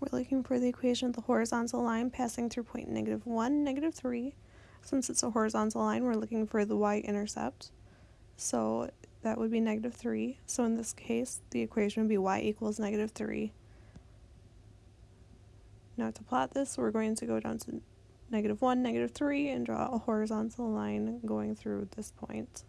We're looking for the equation of the horizontal line passing through point negative 1, negative 3. Since it's a horizontal line, we're looking for the y-intercept. So that would be negative 3. So in this case, the equation would be y equals negative 3. Now to plot this, we're going to go down to negative 1, negative 3, and draw a horizontal line going through this point.